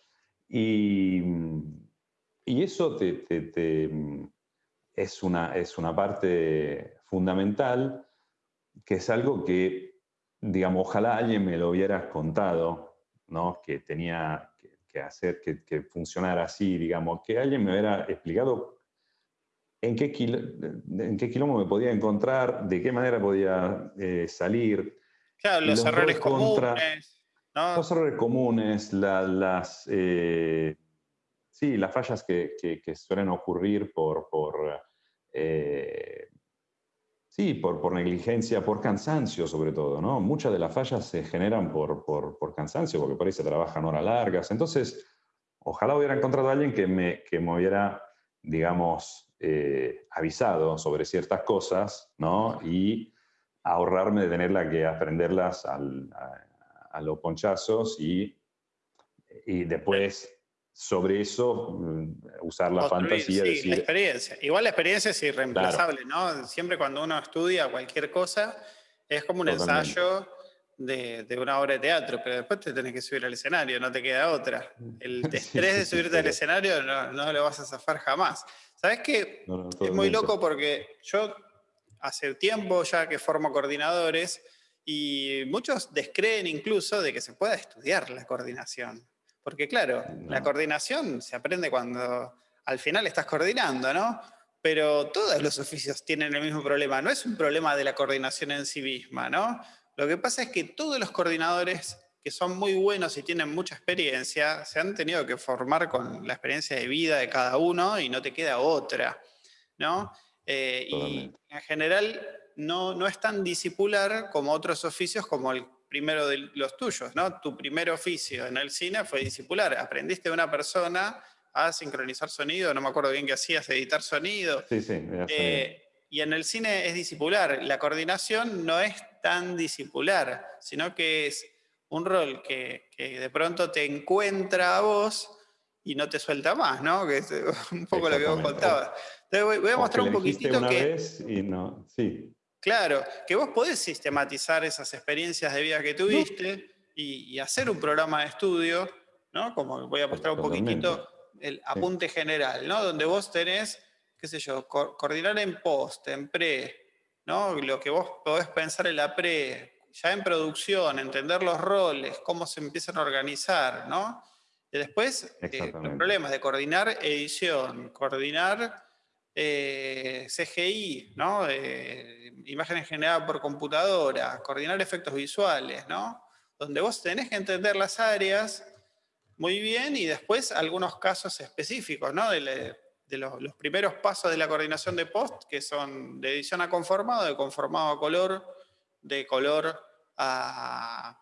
Y, y eso te, es, una, es una parte fundamental que es algo que, digamos, ojalá alguien me lo hubiera contado, ¿no? que tenía que, hacer que, funcionara así, digamos, que alguien me hubiera explicado en qué, en qué me podía encontrar, de qué manera podía eh, salir. Claro, los, errores comunes. Los errores comunes, las, eh, sí, las fallas que, suelen ocurrir por, por eh, Sí, por, por, negligencia, por cansancio sobre todo, ¿no? Muchas de las fallas se generan por, por, cansancio, porque por ahí se trabajan horas largas. Entonces, ojalá hubiera encontrado a alguien que me, que me hubiera, digamos, eh, avisado sobre ciertas cosas, ¿no? Y ahorrarme de tenerla que aprenderlas al, a, los ponchazos y, y después sobre eso mm, usar la fantasía. Sí, decir, la experiencia. Igual la experiencia es irreemplazable, ¿no? Siempre cuando uno estudia cualquier cosa, es como un ensayo de, de, una obra de teatro, pero después te tenés que subir al escenario, no te queda otra. El estrés de subirte al escenario no, no, lo vas a zafar jamás. ¿Sabes qué? es muy loco porque yo hace tiempo ya que formo coordinadores y muchos descreen incluso de que se pueda estudiar la coordinación. Porque claro, la coordinación se aprende cuando al final estás coordinando, ¿no? Pero todos los oficios tienen el mismo problema. No es un problema de la coordinación en sí misma, ¿no? Lo que pasa es que todos los coordinadores que son muy buenos y tienen mucha experiencia, se han tenido que formar con la experiencia de vida de cada uno y no te queda otra, ¿no? Eh, y en general no, no es tan discipular como otros oficios como el primero de los tuyos, ¿no? Tu primer oficio en el cine fue discipular. Aprendiste de una persona a sincronizar sonido, no me acuerdo bien qué hacías, editar sonido. Sí, sí. Eh, y en el cine es discipular. La coordinación no es tan discipular, sino que es un rol que, de pronto te encuentra a vos y no te suelta más, ¿no? Que es un poco lo que vos contabas. Entonces voy, a mostrar un poquitito una que... Vez y no, sí. Claro, que vos podés sistematizar esas experiencias de vida que tuviste y, hacer un programa de estudio, ¿no? Como voy a mostrar un poquitito el apunte general, ¿no? Donde vos tenés, qué sé yo, coordinar en post, en pre, ¿no? Lo que vos podés pensar en la pre, ya en producción, entender los roles, cómo se empiezan a organizar, ¿no? Y después, eh, los problemas de coordinar edición, coordinar eh, CGI, ¿no? Eh, imágenes generadas por computadora, coordinar efectos visuales, ¿no? Donde vos tenés que entender las áreas muy bien y después algunos casos específicos, ¿no? De, los, primeros pasos de la coordinación de post, que son de edición a conformado, de conformado a color, de color a,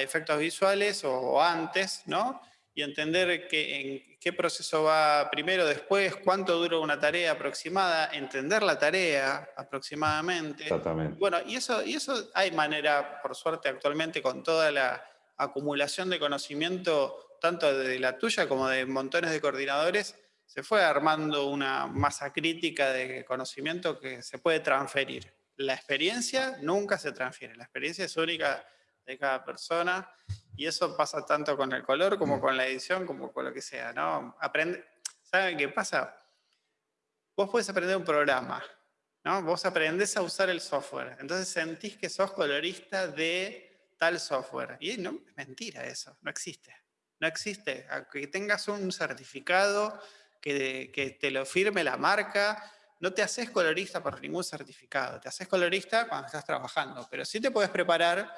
efectos visuales o, antes, ¿no? Y entender que, en qué proceso va primero, después, cuánto dura una tarea aproximada, entender la tarea aproximadamente. Exactamente. Bueno, y eso, y eso hay manera, por suerte, actualmente con toda la acumulación de conocimiento, tanto de la tuya como de montones de coordinadores, se fue armando una masa crítica de conocimiento que se puede transferir. La experiencia nunca se transfiere, la experiencia es única de cada persona y eso pasa tanto con el color como con la edición, como con lo que sea, ¿no? Aprende, ¿Saben qué pasa? Vos puedes aprender un programa, ¿no? Vos aprendés a usar el software, entonces sentís que sos colorista de tal software. Y no, es mentira eso, no existe. No existe. Aunque tengas un certificado que, te lo firme la marca. No te haces colorista por ningún certificado, te haces colorista cuando estás trabajando, pero sí te puedes preparar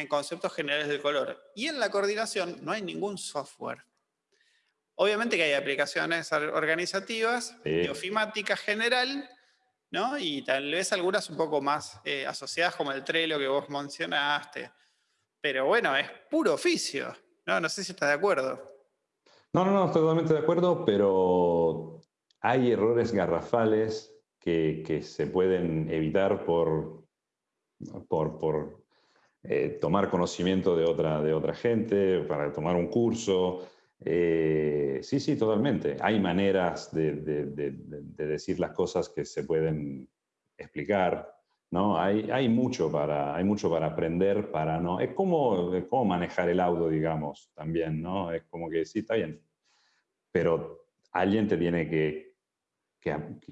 en conceptos generales del color. Y en la coordinación no hay ningún software. Obviamente que hay aplicaciones organizativas, sí. ofimática general, ¿no? y tal vez algunas un poco más eh, asociadas como el Trello que vos mencionaste. Pero bueno, es puro oficio. No, no sé si estás de acuerdo. No, no, no, estoy totalmente de acuerdo, pero hay errores garrafales que, se pueden evitar por, por, eh, tomar conocimiento de otra, de otra gente, para tomar un curso. Eh, sí, sí, totalmente. Hay maneras de, decir las cosas que se pueden explicar. ¿no? Hay, hay, mucho para, hay mucho para aprender, para no... Es como, es como manejar el auto, digamos, también, ¿no? Es como que sí, está bien, pero alguien te tiene que,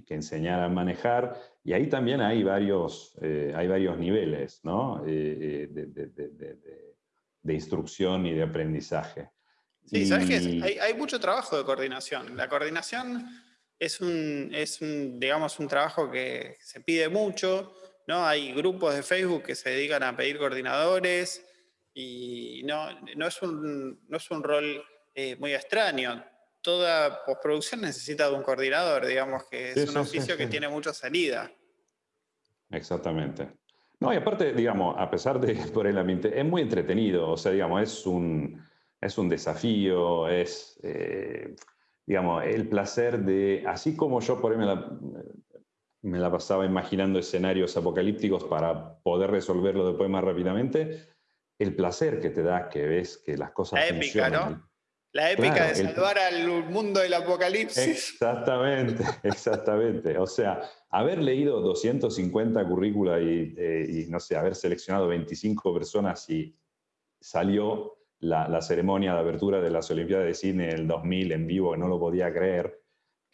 enseñar a manejar y ahí también hay varios, eh, hay varios niveles ¿no? Eh, eh, de, instrucción y de aprendizaje. Sí, sabes que hay, mucho trabajo de coordinación. La coordinación es un, es digamos, un trabajo que se pide mucho, ¿no? Hay grupos de Facebook que se dedican a pedir coordinadores y no, no, es, un, no es un rol muy extraño toda postproducción necesita de un coordinador, digamos que es un oficio que tiene mucha salida. Exactamente. No, y aparte, digamos, a pesar de por el ambiente, es muy entretenido, o sea, digamos, es un, es un desafío, es, eh, digamos, el placer de, así como yo por ahí me la, me la pasaba imaginando escenarios apocalípticos para poder resolverlo después más rápidamente, el placer que te da que ves que las cosas la épica, ¿no? La épica de salvar al mundo del apocalipsis. Exactamente, exactamente. O sea, haber leído 250 currícula eh, y, no sé, haber seleccionado 25 personas y salió la, ceremonia de apertura de las Olimpiadas de Cine en el 2000 en vivo, no lo podía creer.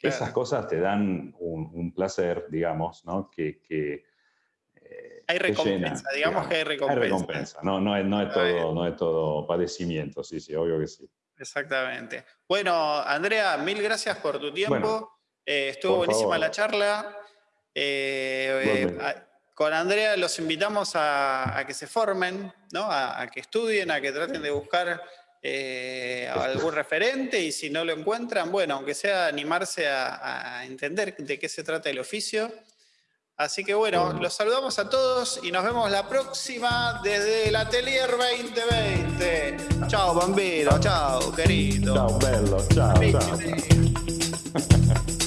Esas cosas te dan un, placer, digamos, ¿no? Que, eh, hay recompensa, digamos, que hay recompensa. Hay recompensa, no, no, no, es todo, no es todo padecimiento, sí, sí, obvio que sí. Exactamente. Bueno, Andrea, mil gracias por tu tiempo. Eh, estuvo buenísima la charla. Eh, eh, con Andrea los invitamos a, que se formen, ¿no? a, que estudien, a que traten de buscar algún referente y si no lo encuentran, bueno, aunque sea animarse a entender de qué se trata el oficio. Así que bueno, los saludamos a todos y nos vemos la próxima desde el Atelier 2020. Chao bambino, chao querido. Chao bello, chao.